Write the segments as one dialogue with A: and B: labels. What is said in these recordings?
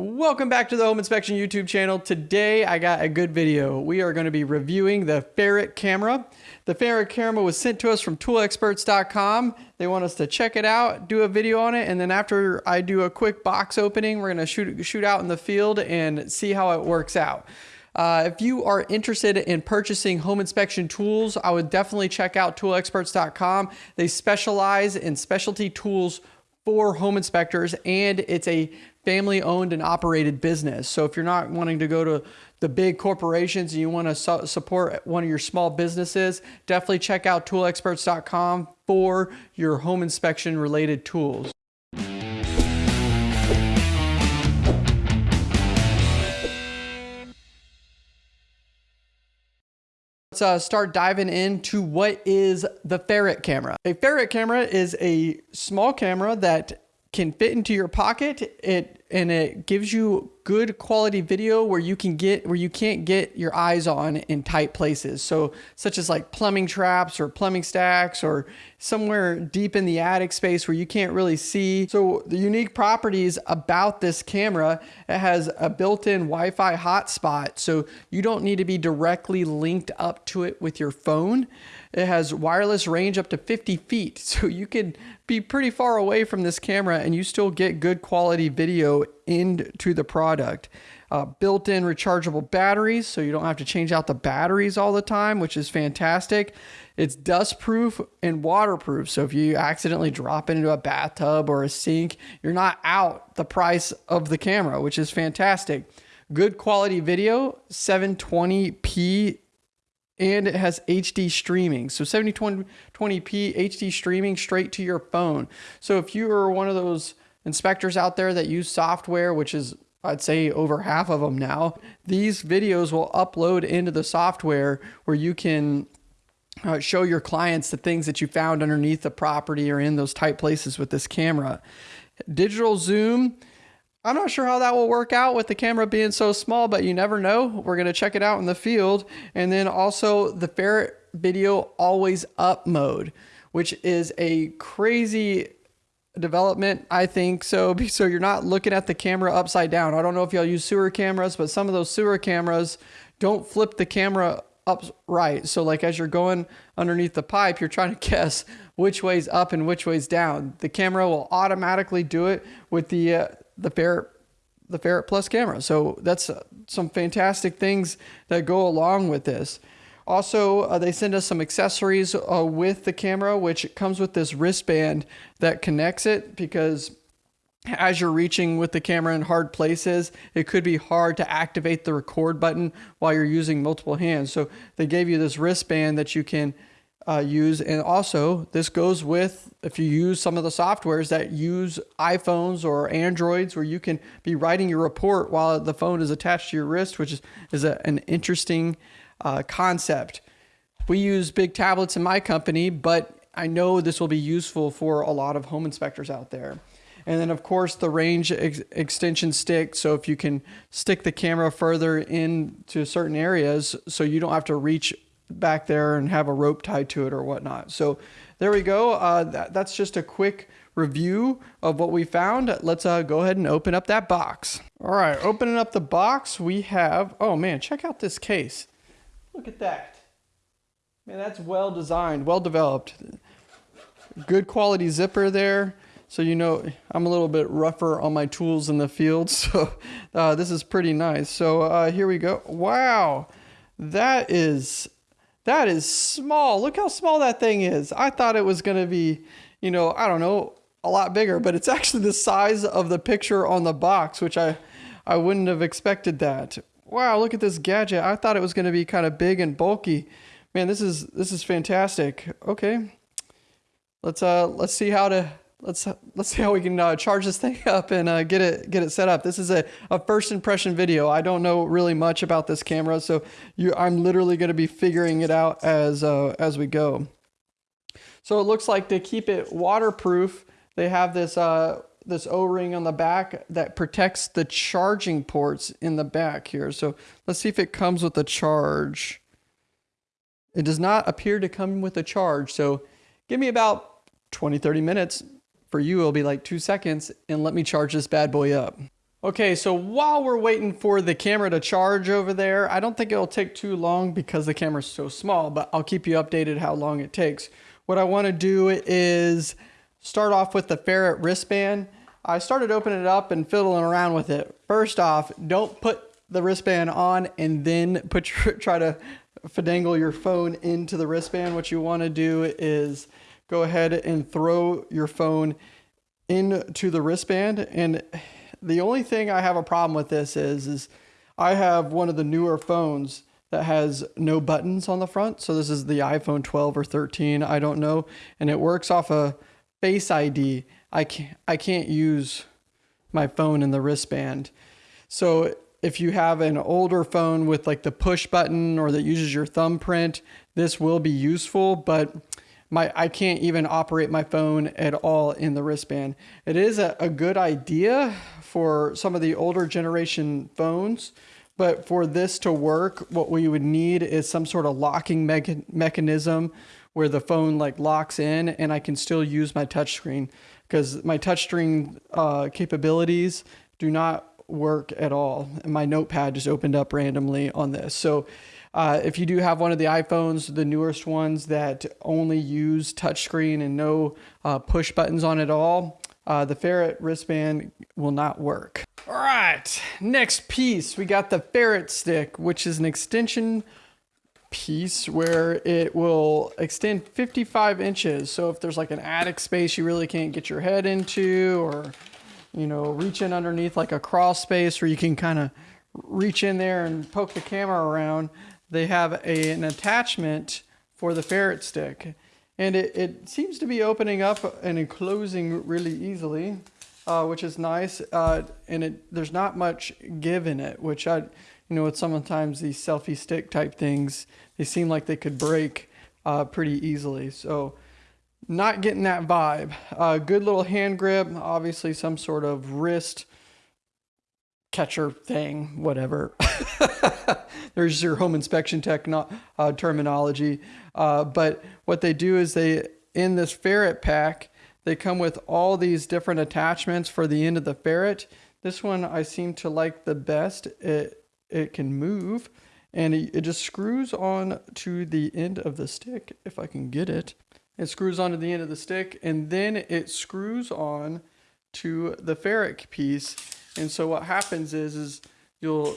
A: Welcome back to the Home Inspection YouTube channel. Today I got a good video. We are going to be reviewing the Ferret camera. The Ferret camera was sent to us from toolexperts.com. They want us to check it out, do a video on it, and then after I do a quick box opening, we're going to shoot, shoot out in the field and see how it works out. Uh, if you are interested in purchasing home inspection tools, I would definitely check out toolexperts.com. They specialize in specialty tools for home inspectors and it's a family owned and operated business. So if you're not wanting to go to the big corporations and you want to su support one of your small businesses, definitely check out toolexperts.com for your home inspection related tools. Let's uh, start diving into what is the Ferret camera. A Ferret camera is a small camera that can fit into your pocket. It and it gives you good quality video where you can get where you can't get your eyes on in tight places. So such as like plumbing traps or plumbing stacks or somewhere deep in the attic space where you can't really see. So the unique properties about this camera it has a built-in wi-fi hotspot. So you don't need to be directly linked up to it with your phone it has wireless range up to 50 feet so you can be pretty far away from this camera and you still get good quality video into the product. Uh, built-in rechargeable batteries, so you don't have to change out the batteries all the time, which is fantastic. It's dust-proof and waterproof, so if you accidentally drop it into a bathtub or a sink, you're not out the price of the camera, which is fantastic. Good quality video, 720p and it has HD streaming. So 7020p HD streaming straight to your phone. So if you are one of those inspectors out there that use software, which is I'd say over half of them now, these videos will upload into the software where you can uh, show your clients the things that you found underneath the property or in those tight places with this camera. Digital zoom, I'm not sure how that will work out with the camera being so small, but you never know. We're going to check it out in the field. And then also the Ferret video always up mode, which is a crazy development, I think. So, so you're not looking at the camera upside down. I don't know if y'all use sewer cameras, but some of those sewer cameras don't flip the camera upright. So like as you're going underneath the pipe, you're trying to guess which way's up and which way's down. The camera will automatically do it with the uh, the Ferret the Ferret Plus camera. So that's uh, some fantastic things that go along with this. Also, uh, they send us some accessories uh, with the camera, which comes with this wristband that connects it because as you're reaching with the camera in hard places, it could be hard to activate the record button while you're using multiple hands. So they gave you this wristband that you can uh, use. And also, this goes with if you use some of the softwares that use iPhones or Androids, where you can be writing your report while the phone is attached to your wrist, which is, is a, an interesting uh, concept. We use big tablets in my company, but I know this will be useful for a lot of home inspectors out there. And then of course the range ex extension stick. So if you can stick the camera further into certain areas, so you don't have to reach back there and have a rope tied to it or whatnot. So there we go. Uh, that, that's just a quick review of what we found. Let's uh, go ahead and open up that box. All right, opening up the box, we have, oh man, check out this case. Look at that. Man, that's well designed, well developed. Good quality zipper there. So you know, I'm a little bit rougher on my tools in the field. So uh, this is pretty nice. So uh, here we go. Wow, that is, that is small. Look how small that thing is. I thought it was going to be, you know, I don't know, a lot bigger, but it's actually the size of the picture on the box, which I, I wouldn't have expected that wow, look at this gadget. I thought it was going to be kind of big and bulky. Man, this is this is fantastic. Okay, let's uh let's see how to let's let's see how we can uh, charge this thing up and uh, get it get it set up. This is a, a first impression video. I don't know really much about this camera, so you I'm literally going to be figuring it out as uh, as we go. So it looks like to keep it waterproof, they have this uh, this O-ring on the back that protects the charging ports in the back here. So let's see if it comes with a charge. It does not appear to come with a charge. So give me about 20, 30 minutes. For you, it'll be like two seconds and let me charge this bad boy up. Okay, so while we're waiting for the camera to charge over there, I don't think it'll take too long because the camera's so small, but I'll keep you updated how long it takes. What I want to do is start off with the Ferret wristband. I started opening it up and fiddling around with it. First off, don't put the wristband on and then put your, try to finagle your phone into the wristband. What you want to do is go ahead and throw your phone into the wristband and the only thing I have a problem with this is, is I have one of the newer phones that has no buttons on the front. So this is the iPhone 12 or 13, I don't know, and it works off a Face ID. I can't I can't use my phone in the wristband. So if you have an older phone with like the push button or that uses your thumbprint, this will be useful, but my I can't even operate my phone at all in the wristband. It is a, a good idea for some of the older generation phones. But for this to work, what we would need is some sort of locking me mechanism where the phone like locks in and I can still use my touchscreen because my touchscreen uh, capabilities do not work at all. And my notepad just opened up randomly on this. So uh, if you do have one of the iPhones, the newest ones that only use touchscreen and no uh, push buttons on it all, uh, the Ferret wristband will not work. All right, next piece, we got the Ferret stick, which is an extension piece where it will extend 55 inches. So if there's like an attic space you really can't get your head into or, you know, reach in underneath like a crawl space where you can kind of reach in there and poke the camera around, they have a, an attachment for the ferret stick and it, it seems to be opening up and closing really easily, uh, which is nice. Uh, and it there's not much give in it, which I, you know, with sometimes these selfie stick type things, they seem like they could break uh, pretty easily. So not getting that vibe. Uh, good little hand grip, obviously some sort of wrist catcher thing, whatever. There's your home inspection techno- uh, terminology. Uh, but what they do is they, in this ferret pack, they come with all these different attachments for the end of the ferret. This one I seem to like the best. It, it can move and it, it just screws on to the end of the stick, if I can get it. It screws onto the end of the stick and then it screws on to the ferret piece and so what happens is, is you'll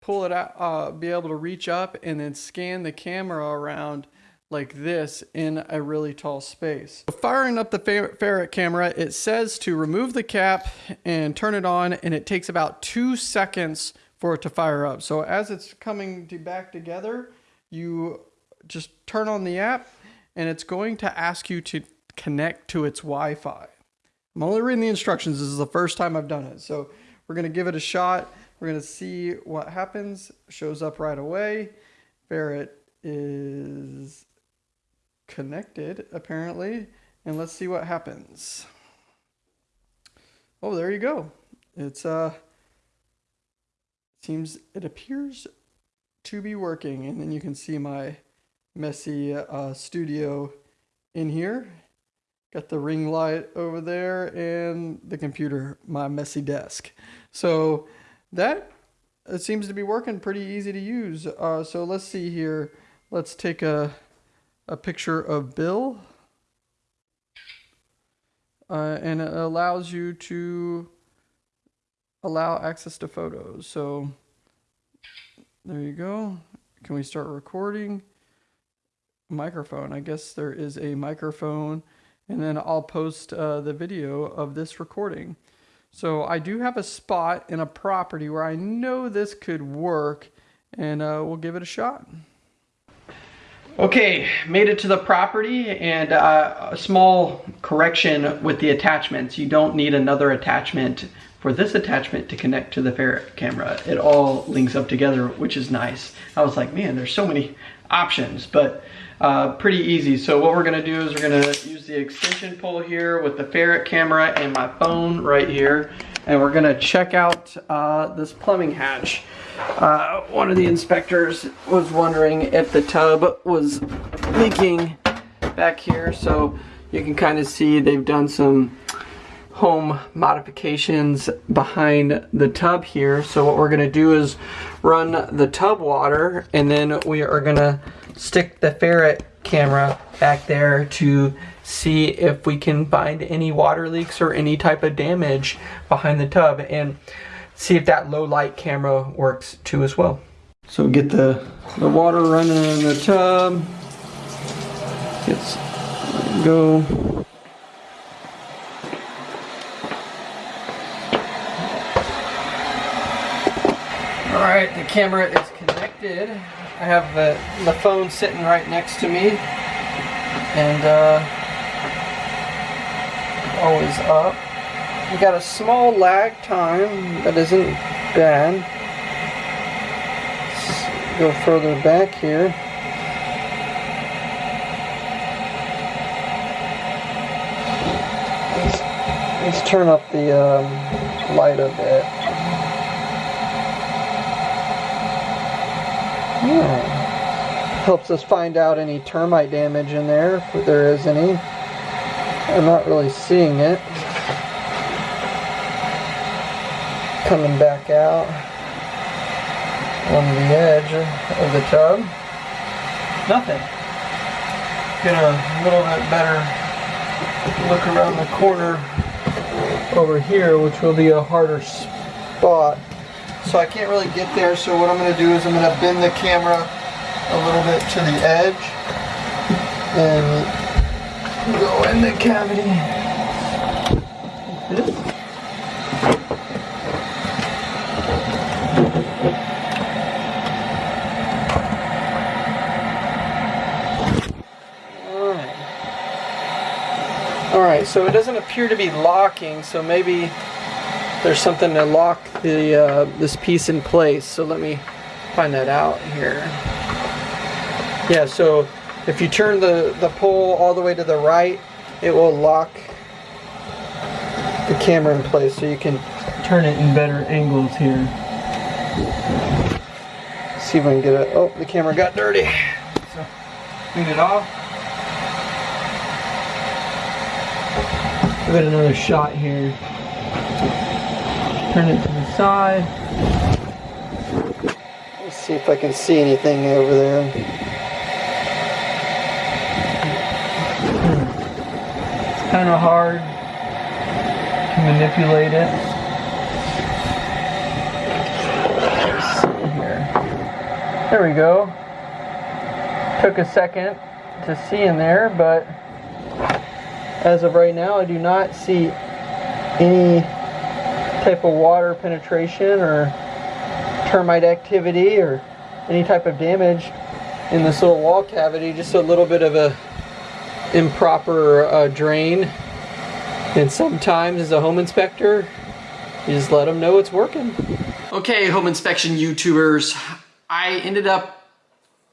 A: pull it out, uh, be able to reach up and then scan the camera around like this in a really tall space. Firing up the ferret camera, it says to remove the cap and turn it on and it takes about two seconds for it to fire up. So as it's coming to back together, you just turn on the app and it's going to ask you to connect to its Wi-Fi. I'm only reading the instructions. This is the first time I've done it. So we're going to give it a shot. We're going to see what happens. Shows up right away. Ferret is connected, apparently. And let's see what happens. Oh, there you go. It's, uh, seems, it appears to be working. And then you can see my messy uh, studio in here. Got the ring light over there and the computer, my messy desk. So that it seems to be working pretty easy to use. Uh, so let's see here. Let's take a, a picture of Bill. Uh, and it allows you to allow access to photos. So there you go. Can we start recording? Microphone. I guess there is a microphone and then I'll post uh, the video of this recording. So I do have a spot in a property where I know this could work and uh, we'll give it a shot. Okay, made it to the property and uh, a small correction with the attachments. You don't need another attachment for this attachment to connect to the ferret camera. It all links up together, which is nice. I was like, man, there's so many options, but uh, pretty easy. So what we're gonna do is we're gonna use the extension pole here with the ferret camera and my phone right here. And we're gonna check out uh, this plumbing hatch. Uh, one of the inspectors was wondering if the tub was leaking back here. So you can kind of see they've done some home modifications behind the tub here. So what we're gonna do is run the tub water and then we are gonna stick the ferret camera back there to see if we can find any water leaks or any type of damage behind the tub and see if that low light camera works too as well. So get the, the water running in the tub. Let's go. All right, the camera is connected. I have the, the phone sitting right next to me and uh, always up. We got a small lag time that isn't bad. Let's go further back here. Let's, let's turn up the um, light a bit. Helps us find out any termite damage in there, if there is any. I'm not really seeing it. Coming back out on the edge of the tub. Nothing. Get a little bit better look around the corner over here, which will be a harder spot. So I can't really get there, so what I'm going to do is I'm going to bend the camera a little bit to the edge and go in the cavity. This. Alright, so it doesn't appear to be locking, so maybe there's something to lock the uh, this piece in place. So let me find that out here. Yeah, so if you turn the, the pole all the way to the right, it will lock the camera in place so you can turn it in better angles here. See if I can get it. Oh, the camera got dirty. So clean it off. Give it another shot here. Turn it to the side. Let's see if I can see anything over there. It's kind of hard to manipulate it. Let's see here. There we go. Took a second to see in there, but as of right now, I do not see any type of water penetration or termite activity or any type of damage in this little wall cavity. Just a little bit of a improper uh, drain. And sometimes as a home inspector, you just let them know it's working. Okay, home inspection YouTubers, I ended up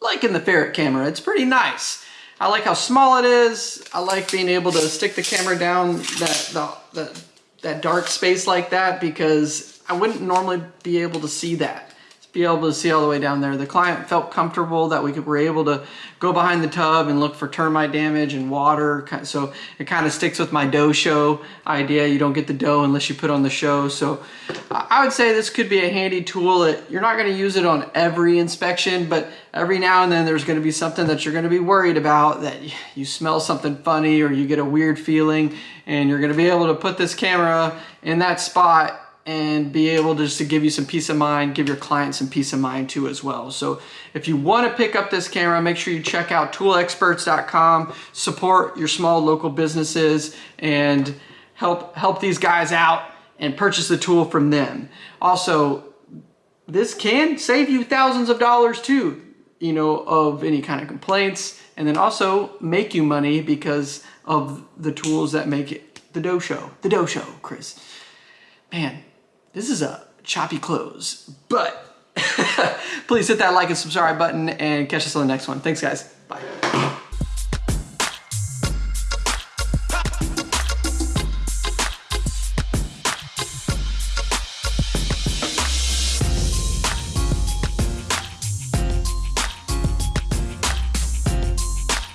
A: liking the ferret camera. It's pretty nice. I like how small it is. I like being able to stick the camera down that, the, the, that dark space like that because I wouldn't normally be able to see that. Be able to see all the way down there. The client felt comfortable that we could, were able to go behind the tub and look for termite damage and water. So it kind of sticks with my dough show idea. You don't get the dough unless you put on the show. So I would say this could be a handy tool you're not going to use it on every inspection, but every now and then there's going to be something that you're going to be worried about that you smell something funny or you get a weird feeling and you're going to be able to put this camera in that spot and be able to just to give you some peace of mind, give your clients some peace of mind too as well. So if you want to pick up this camera, make sure you check out toolexperts.com, support your small local businesses and help help these guys out and purchase the tool from them. Also, this can save you thousands of dollars too, you know, of any kind of complaints and then also make you money because of the tools that make it the dough show, the dough show, Chris. Man, this is a choppy close, but please hit that like and subscribe button and catch us on the next one. Thanks guys, bye.